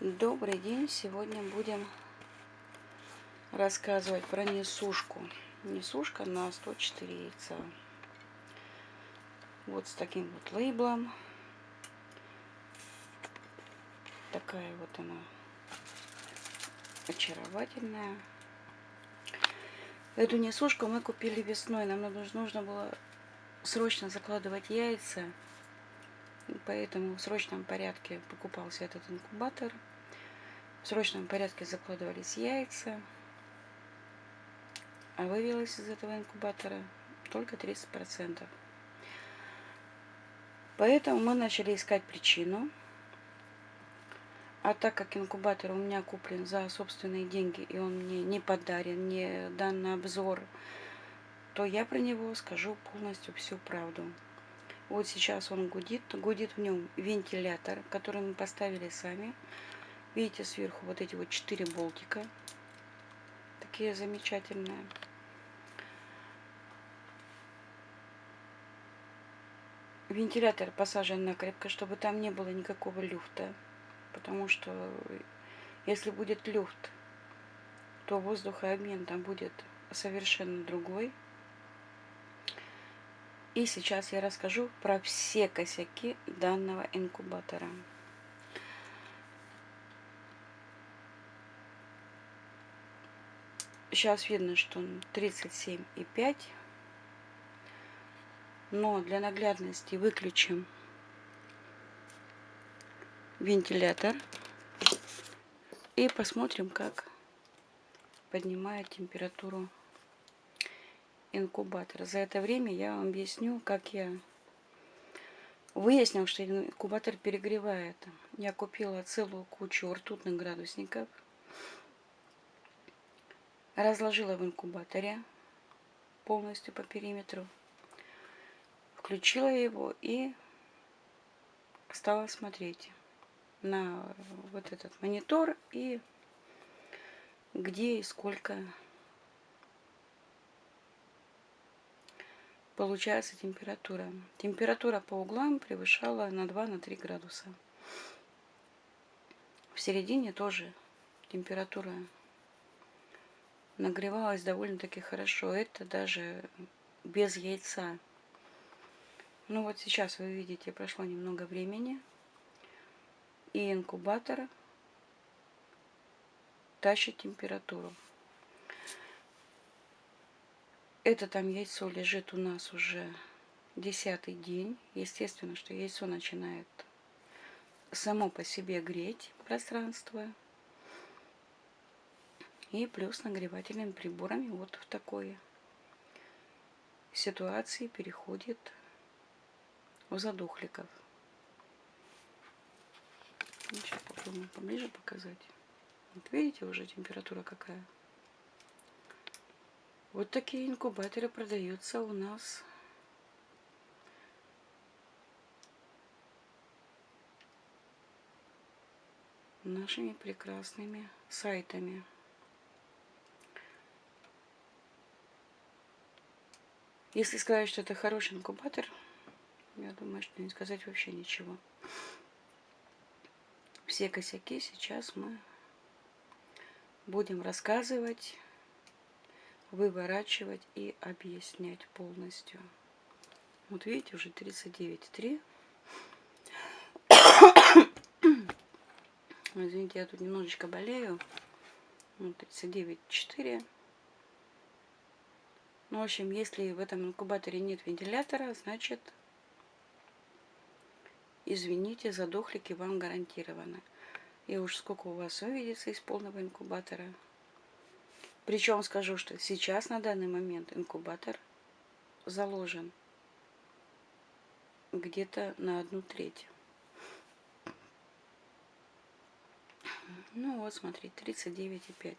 Добрый день! Сегодня будем рассказывать про несушку. Несушка на 104 яйца. Вот с таким вот лейблом. Такая вот она очаровательная. Эту несушку мы купили весной. Нам нужно было срочно закладывать яйца. Поэтому в срочном порядке покупался этот инкубатор. В срочном порядке закладывались яйца, а вывелось из этого инкубатора только 30%. Поэтому мы начали искать причину. А так как инкубатор у меня куплен за собственные деньги, и он мне не подарен, не дан на обзор, то я про него скажу полностью всю правду. Вот сейчас он гудит, гудит в нем вентилятор, который мы поставили сами. Видите сверху вот эти вот четыре болтика. Такие замечательные. Вентилятор посажен накрепко, чтобы там не было никакого люфта. Потому что если будет люфт, то воздухообмен там будет совершенно другой. И сейчас я расскажу про все косяки данного инкубатора. Сейчас видно, что он 37,5. Но для наглядности выключим вентилятор. И посмотрим, как поднимает температуру инкубатор. За это время я вам объясню, как я выяснил, что инкубатор перегревает. Я купила целую кучу ртутных градусников разложила в инкубаторе полностью по периметру, включила его и стала смотреть на вот этот монитор и где и сколько получается температура. Температура по углам превышала на 2-3 градуса. В середине тоже температура нагревалась довольно-таки хорошо. Это даже без яйца. Ну вот сейчас вы видите, прошло немного времени. И инкубатор тащит температуру. Это там яйцо лежит у нас уже десятый день. Естественно, что яйцо начинает само по себе греть пространство и плюс нагревательными приборами вот в такой ситуации переходит у задохликов. Сейчас попробуем поближе показать. Вот видите уже температура какая. Вот такие инкубаторы продаются у нас нашими прекрасными сайтами. Если сказать, что это хороший инкубатор, я думаю, что не сказать вообще ничего. Все косяки сейчас мы будем рассказывать, выворачивать и объяснять полностью. Вот видите, уже 39,3. Извините, я тут немножечко болею. Вот 39,4. Ну, в общем, если в этом инкубаторе нет вентилятора, значит, извините, задохлики вам гарантированы. И уж сколько у вас увидится из полного инкубатора. Причем скажу, что сейчас на данный момент инкубатор заложен где-то на одну треть. Ну вот, смотри, 39,5.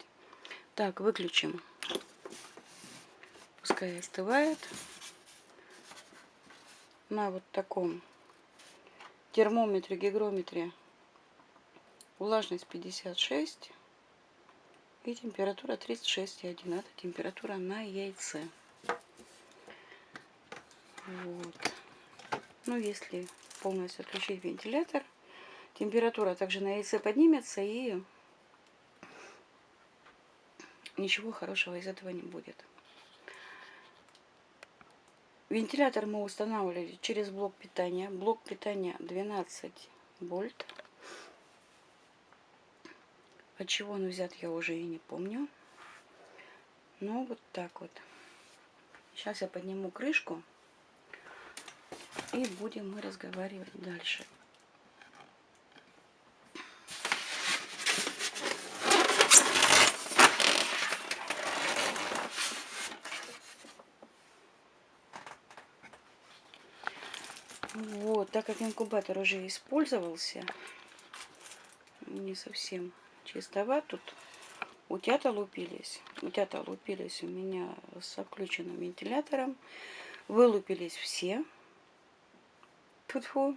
Так, выключим пускай остывает на вот таком термометре, гигрометре влажность 56 и температура 36,1. Это температура на яйце. Вот. Ну, если полностью отключить вентилятор, температура также на яйце поднимется и ничего хорошего из этого не будет. Вентилятор мы устанавливали через блок питания. Блок питания 12 вольт. От чего он взят, я уже и не помню. Ну, вот так вот. Сейчас я подниму крышку. И будем мы разговаривать дальше. Вот, так как инкубатор уже использовался, не совсем чистоват, тут утята лупились. Утята лупились у меня с включенным вентилятором. Вылупились все. Тут фу.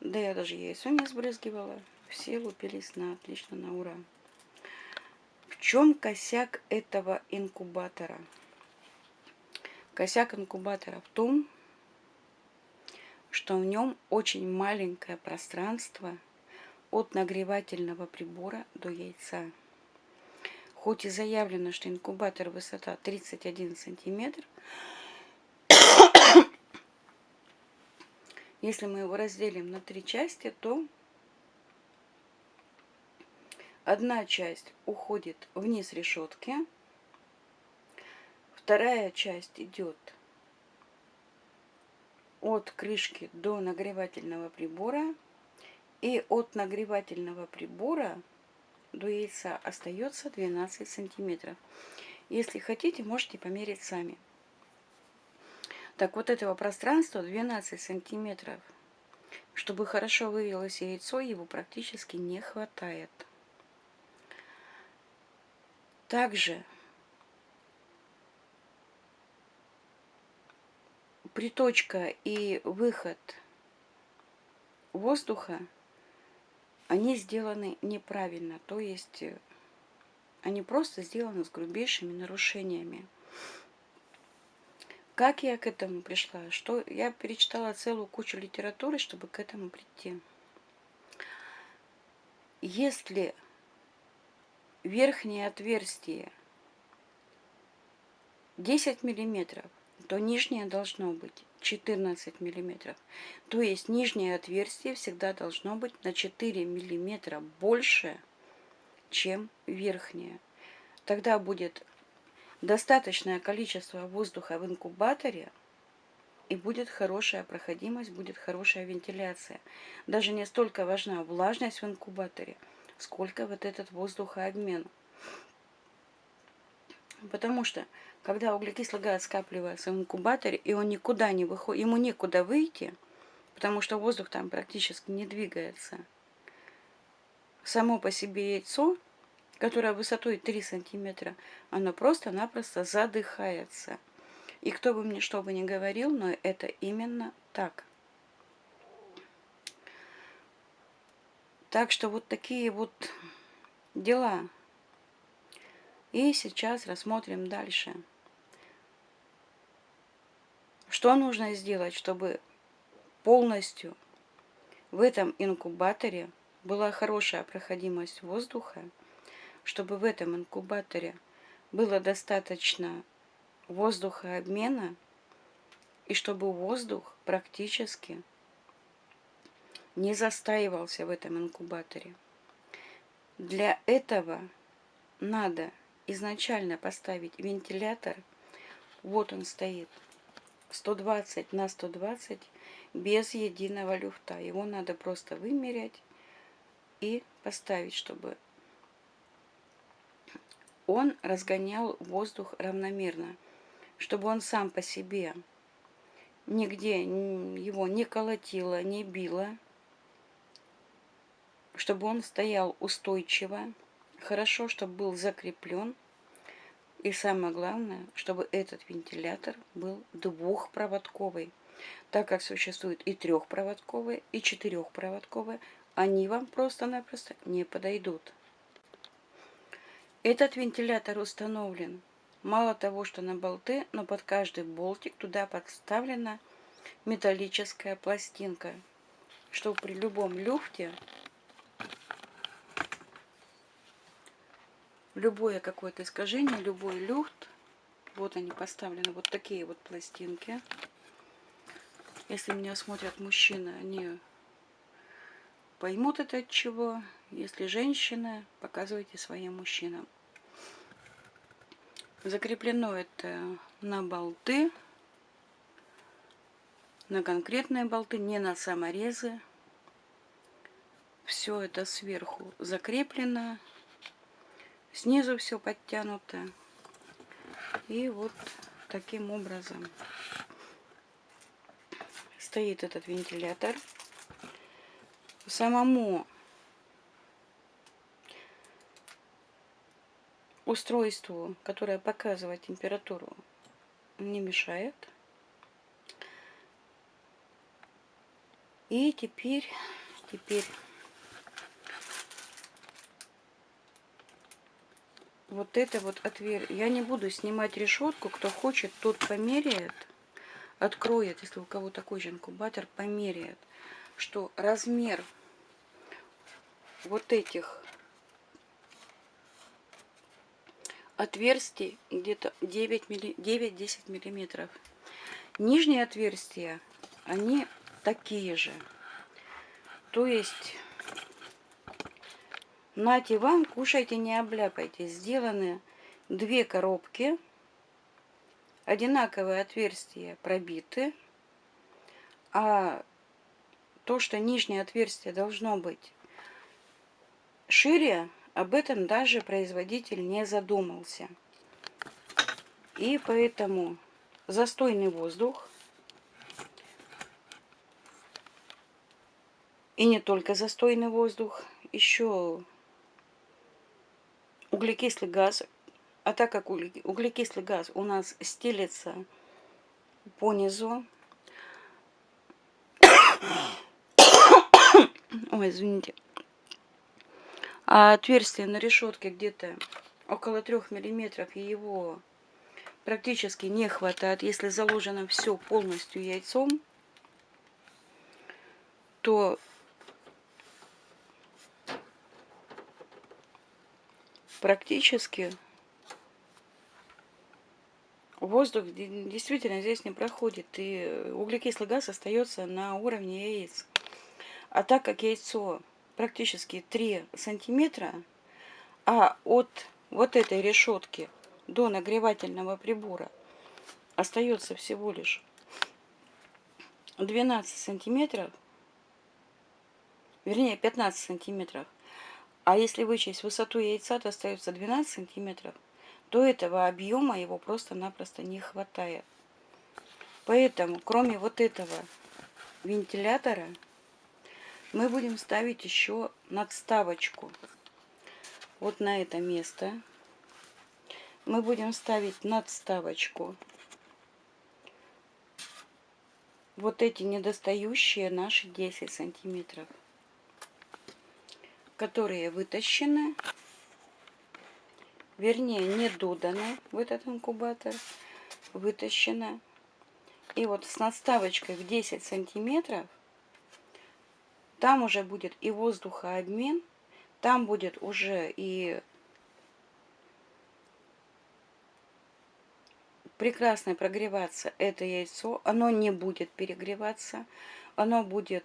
Да я даже яйцо не сбрызгивала. Все лупились на отлично, на ура. В чем косяк этого инкубатора? Косяк инкубатора в том, что в нем очень маленькое пространство от нагревательного прибора до яйца. Хоть и заявлено, что инкубатор высота 31 сантиметр, если мы его разделим на три части, то одна часть уходит вниз решетки, вторая часть идет от крышки до нагревательного прибора. И от нагревательного прибора до яйца остается 12 сантиметров. Если хотите, можете померить сами. Так вот этого пространства 12 сантиметров. Чтобы хорошо вывелось яйцо, его практически не хватает. Также приточка и выход воздуха, они сделаны неправильно. То есть э, они просто сделаны с грубейшими нарушениями. Как я к этому пришла? Что я перечитала целую кучу литературы, чтобы к этому прийти. Если верхнее отверстие 10 миллиметров, то нижнее должно быть 14 миллиметров. То есть нижнее отверстие всегда должно быть на 4 миллиметра больше, чем верхнее. Тогда будет достаточное количество воздуха в инкубаторе, и будет хорошая проходимость, будет хорошая вентиляция. Даже не столько важна влажность в инкубаторе, сколько вот этот воздухообмен. Потому что когда углекислый газ скапливается в инкубаторе, и он никуда не выходит, ему некуда выйти, потому что воздух там практически не двигается. Само по себе яйцо, которое высотой 3 сантиметра, оно просто-напросто задыхается. И кто бы мне что бы ни говорил, но это именно так. Так что вот такие вот дела. И сейчас рассмотрим дальше. Что нужно сделать, чтобы полностью в этом инкубаторе была хорошая проходимость воздуха, чтобы в этом инкубаторе было достаточно воздухообмена и чтобы воздух практически не застаивался в этом инкубаторе. Для этого надо изначально поставить вентилятор. Вот он стоит. 120 на 120 без единого люфта. Его надо просто вымерять и поставить, чтобы он разгонял воздух равномерно, чтобы он сам по себе нигде его не колотило, не било, чтобы он стоял устойчиво, хорошо, чтобы был закреплен, и самое главное, чтобы этот вентилятор был двухпроводковый. Так как существует и трехпроводковые, и четырехпроводковые, они вам просто-напросто не подойдут. Этот вентилятор установлен мало того, что на болты, но под каждый болтик туда подставлена металлическая пластинка, чтобы при любом люфте любое какое-то искажение, любой люфт. Вот они поставлены, вот такие вот пластинки. Если меня смотрят мужчины, они поймут это от чего. Если женщины, показывайте своим мужчинам. Закреплено это на болты, на конкретные болты, не на саморезы. Все это сверху закреплено, снизу все подтянуто. И вот таким образом стоит этот вентилятор. Самому устройству, которое показывает температуру, не мешает. И теперь, теперь вот это вот отверстие. Я не буду снимать решетку. Кто хочет, тот померяет, откроет, если у кого такой же инкубатор, померяет, что размер вот этих отверстий где-то 9-10 миллиметров. Нижние отверстия, они такие же. То есть, нате вам, кушайте, не обляпайте. Сделаны две коробки, одинаковые отверстия пробиты, а то, что нижнее отверстие должно быть шире, об этом даже производитель не задумался. И поэтому застойный воздух, и не только застойный воздух, еще углекислый газ. А так как углекислый газ у нас стелится по низу, ой, извините, а отверстие на решетке где-то около трех миллиметров, и его практически не хватает. Если заложено все полностью яйцом, то практически воздух действительно здесь не проходит, и углекислый газ остается на уровне яиц. А так как яйцо практически 3 сантиметра, а от вот этой решетки до нагревательного прибора остается всего лишь 12 сантиметров, вернее 15 сантиметров, а если вычесть высоту яйца, то остается 12 сантиметров, то этого объема его просто-напросто не хватает. Поэтому, кроме вот этого вентилятора, мы будем ставить еще надставочку. Вот на это место мы будем ставить надставочку. Вот эти недостающие наши 10 сантиметров, которые вытащены, вернее не доданы в этот инкубатор, вытащено. И вот с надставочкой в 10 сантиметров там уже будет и воздухообмен, там будет уже и прекрасно прогреваться это яйцо. Оно не будет перегреваться, оно будет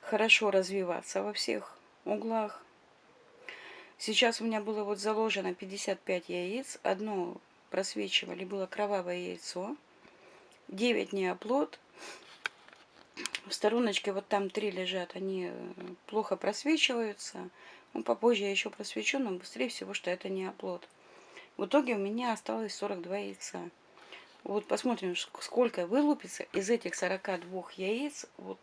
хорошо развиваться во всех углах. Сейчас у меня было вот заложено 55 яиц. Одно просвечивали, было кровавое яйцо. 9 неоплод в стороночке вот там три лежат, они э, плохо просвечиваются. Ну, попозже я еще просвечу, но быстрее всего, что это не оплод. В итоге у меня осталось 42 яйца. Вот посмотрим, сколько вылупится из этих 42 яиц вот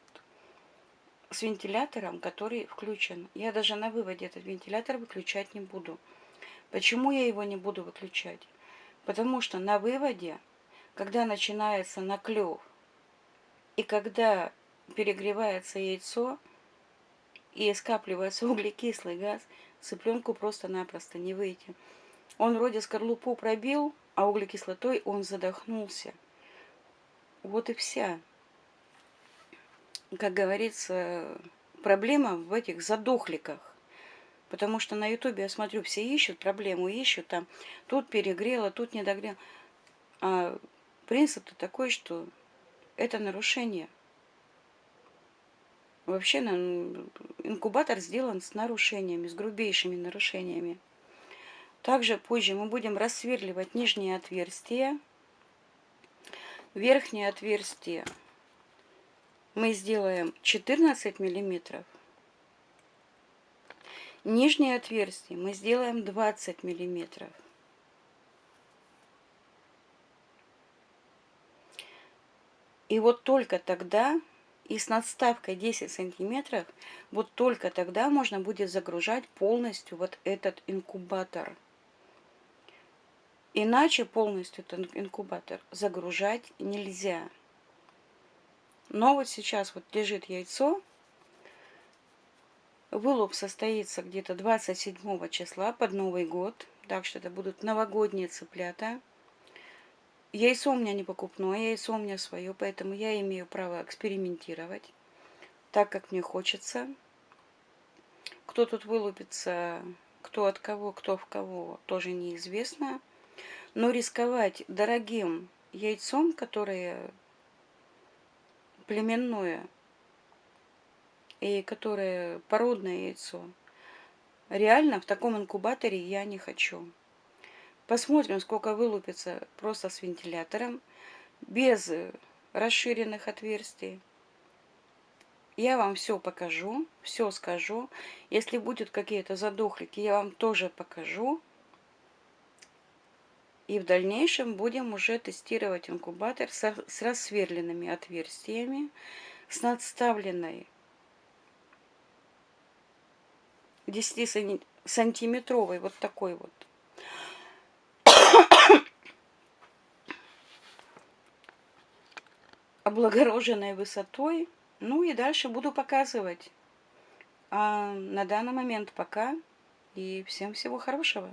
с вентилятором, который включен. Я даже на выводе этот вентилятор выключать не буду. Почему я его не буду выключать? Потому что на выводе, когда начинается наклев, и когда перегревается яйцо и скапливается углекислый газ, цыпленку просто-напросто не выйти. Он вроде скорлупу пробил, а углекислотой он задохнулся. Вот и вся, как говорится, проблема в этих задохликах. Потому что на ютубе, я смотрю, все ищут проблему, ищут там, тут перегрело, тут не догрело. А принцип-то такой, что это нарушение. Вообще инкубатор сделан с нарушениями, с грубейшими нарушениями. Также позже мы будем рассверливать нижние отверстия. Верхнее отверстие мы сделаем 14 миллиметров. Нижнее отверстие мы сделаем 20 миллиметров. И вот только тогда, и с надставкой 10 сантиметров, вот только тогда можно будет загружать полностью вот этот инкубатор. Иначе полностью этот инкубатор загружать нельзя. Но вот сейчас вот лежит яйцо. Вылуп состоится где-то 27 числа под Новый год. Так что это будут новогодние цыплята. Яйцо у меня не покупное, яйцо у меня свое, поэтому я имею право экспериментировать так, как мне хочется. Кто тут вылупится, кто от кого, кто в кого, тоже неизвестно. Но рисковать дорогим яйцом, которое племенное и которое породное яйцо, реально в таком инкубаторе я не хочу. Посмотрим, сколько вылупится просто с вентилятором, без расширенных отверстий. Я вам все покажу, все скажу. Если будут какие-то задохлики, я вам тоже покажу. И в дальнейшем будем уже тестировать инкубатор с, с рассверленными отверстиями, с надставленной 10-сантиметровой вот такой вот облагороженной высотой. Ну и дальше буду показывать. А на данный момент пока. И всем всего хорошего.